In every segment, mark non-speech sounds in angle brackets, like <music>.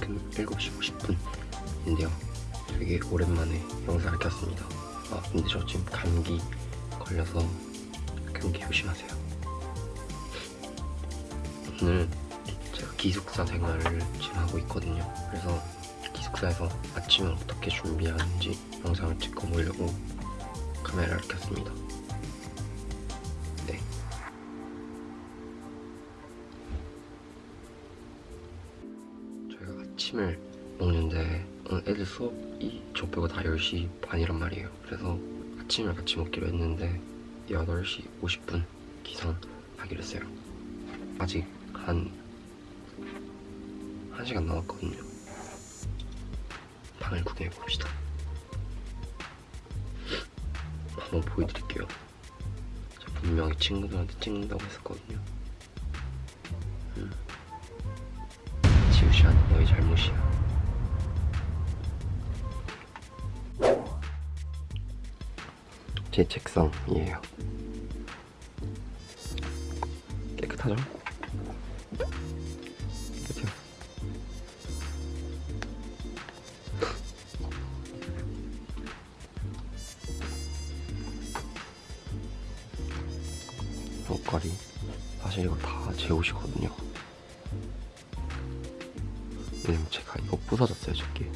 7시 50분인데요. 되게 오랜만에 영상을 켰습니다. 아 근데 저 지금 감기 걸려서 감기 조심하세요. 오늘 제가 기숙사 생활을 지금 하고 있거든요. 그래서 기숙사에서 아침을 어떻게 준비하는지 영상을 찍어 보려고 카메라를 켰습니다. 아침을 먹는데 오늘 애들 수업이 저 빼고 다 10시 반이란 말이에요. 그래서 아침을 같이 먹기로 했는데 8시 50분 기상하기로 했어요. 아직 한 1시간 남았거든요. 방을 구경해 봅시다. 한번 보여드릴게요. 분명히 친구들한테 찍는다고 했었거든요. 음. 지우시안 너희 잘못이야. 제 책상이에요. 깨끗하죠? 그쵸? 옷걸이 사실 이거 다 제 옷이거든요 왜냐면 제가 이거 부서졌어요 저게.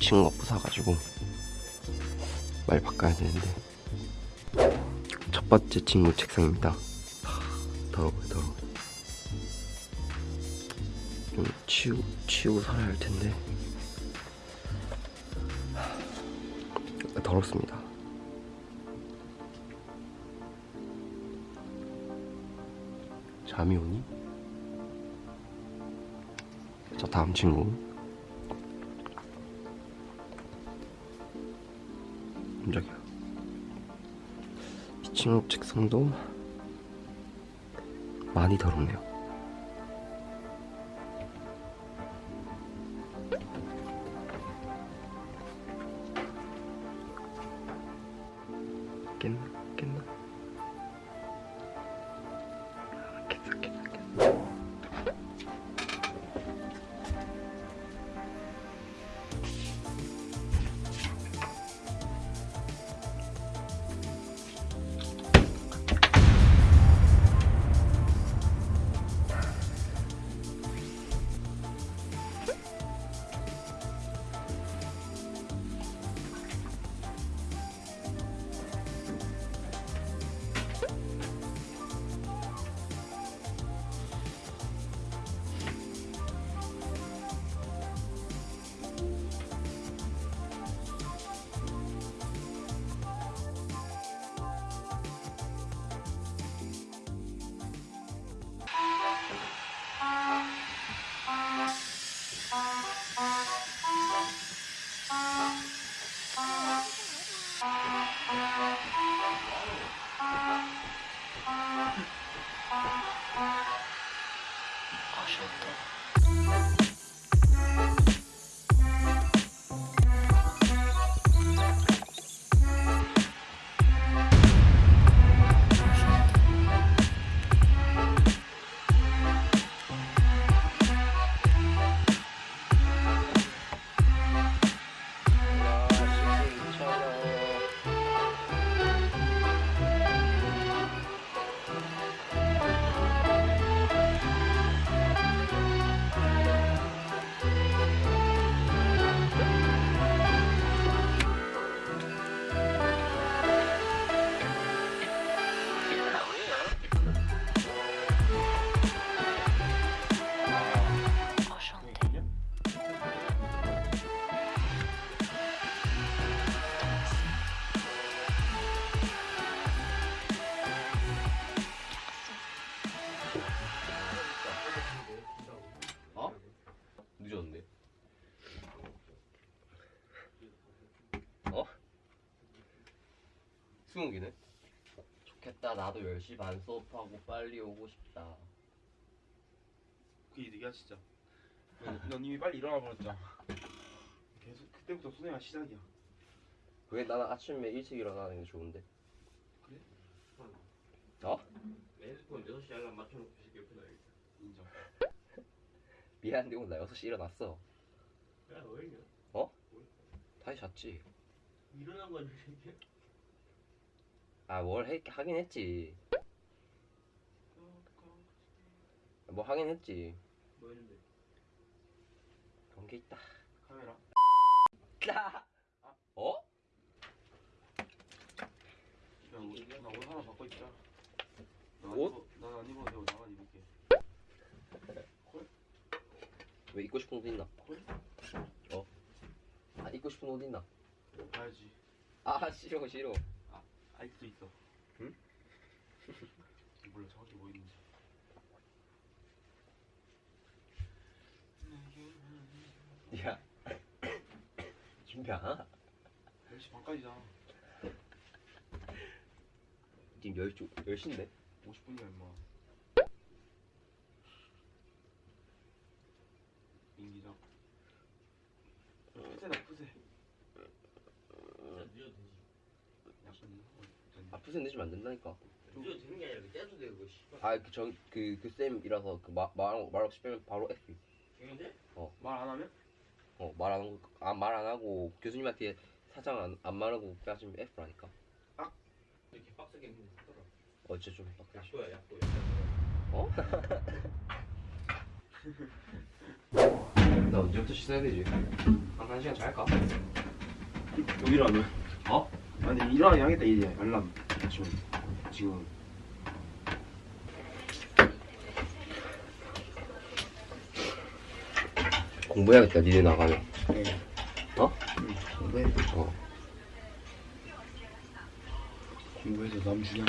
친구가 부숴가지고 빨리 바꿔야 되는데. 첫 번째 친구 책상입니다. 하, 더러워요 더러워. 좀 치우, 치우고 살아야 할 텐데. 하, 더럽습니다. 잠이 오니? 자 다음 친구 깜짝이야 이 친구 책상도 많이 더럽네요 깼나? 깼나? Bye. Uh -huh. 수능기네? 좋겠다 나도 10시 반 수업하고 빨리 오고 싶다 그 이득이야 진짜 넌, 넌 이미 빨리 일어나 버렸잖아 계속 그때부터 수능이 시작이야 왜 나는 아침에 일찍 일어나는 게 좋은데 그래? 어? 핸드폰 6시 알람 맞춰놓고 새끼 옆에 놔야겠다. 인정 <laughs> 미안한데 오늘 나 6시 일어났어 야 왜냐? 다시 잤지 일어난 건 이렇게. 아 뭘 하긴 했지 뭐 하긴 했지 뭐 했는데? 그런 게 있다 카메라. 어? 야, 옷, 나옷 하나 바꿔 입자. 옷? 난안 입어도 되고 나만 입을게. 왜 입고 싶은 옷 있나? 콜? 어? 아 입고 싶은 옷 있나? 봐야지. 아 싫어 싫어 아직도 있어. 응? <laughs> 몰라 정확히 뭐 있는지. 야 <coughs> 준비 안 하나? 10시 반까지잖아. 지금 10시, 10시인데? 50분이야 임마. 인기적. 푸세다 푸세. 진짜 늦어도 되지. 아 푸세 내주면 안 된다니까 늦어도 되는 게 아니라 그 떼도 되고 씨발. 아그전그그 쌤이라서 그말 말 없이 빼면 바로 F 되는데? 말 안 하면? 어말 안 하고 아, 말안 하고 교수님한테 사장 안, 안 말하고 빼시면 F라니까 이렇게 빡세게 했는데 하더라. 어 진짜 좀 빡세 약도야 약도. 어? <laughs> 나 언제부터 씻어야 되지? 한 1시간 잘까? 여기라면. 어? 아니 일어나긴 하겠다 이제 알람. 지금 지금. 공부해야겠다 니네 나가면. 네. 어? 공부해 어. 공부해서 남 주냐?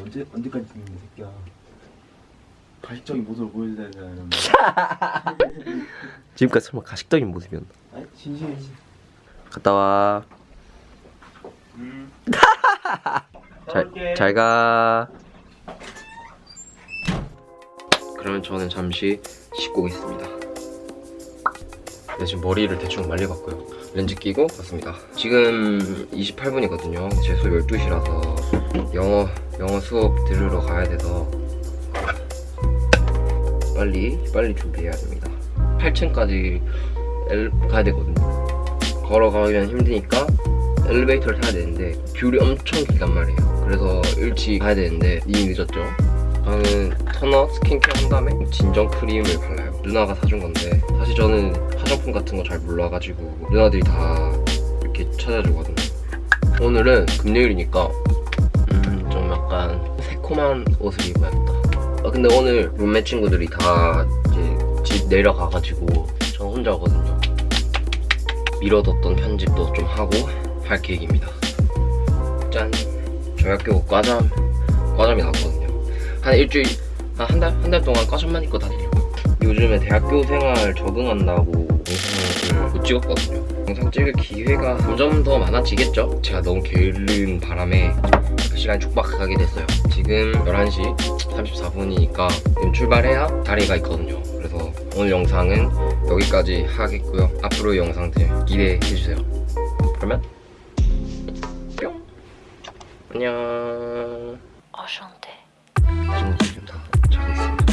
언제 언제까지 죽는 이 새끼야 가식적인 모습을 보여줘야 되는 <laughs> 지금까지 설마 가식적인 모습이었나? 아니 진심이지 갔다 와. 음 <laughs> 잘, 잘 가. 그러면 저는 잠시 씻고 오겠습니다. 네, 지금 머리를 대충 말려봤고요. 렌즈 끼고 왔습니다. 지금 28분이거든요. 제 수업 12시라서 영어, 영어 수업 들으러 가야 돼서 빨리, 빨리 준비해야 됩니다. 8층까지 엘, 가야 되거든요. 걸어가면 힘드니까 엘리베이터를 타야 되는데 귤이 엄청 길단 말이에요. 그래서 일찍 가야 되는데 이미 늦었죠. 저는 토너 스킨케어 한 다음에 진정 크림을 발라요. 누나가 사준 건데 사실 저는 화장품 같은 거 잘 몰라가지고 누나들이 다 이렇게 찾아주거든요. 오늘은 금요일이니까 음, 좀 약간 새콤한 옷을 입어야겠다 아, 근데 오늘 룸메 친구들이 다 이제 집 내려가가지고 저 혼자거든요 미뤄뒀던 편집도 좀 하고 할 계획입니다. 짠! 저희 학교 과잠, 과잠이 나왔거든요. 한 일주일, 한 달? 한 달 동안 과잠만 입고 다니려고. 요즘에 대학교 생활 적응한다고 영상을 못 찍었거든요. 영상 찍을 기회가 점점 더 많아지겠죠? 제가 너무 게으른 바람에 그 시간이 촉박하게 됐어요. 지금 11시 34분이니까 지금 출발해야 자리가 있거든요. 그래서 오늘 영상은 여기까지 하겠고요. 앞으로의 영상들 기대해주세요. 그러면 뿅 안녕 어션데. 지금 다 자고 있습니다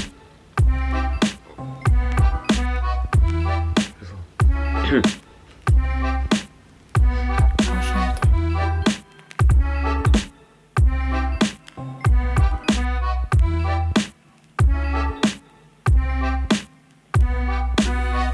그래서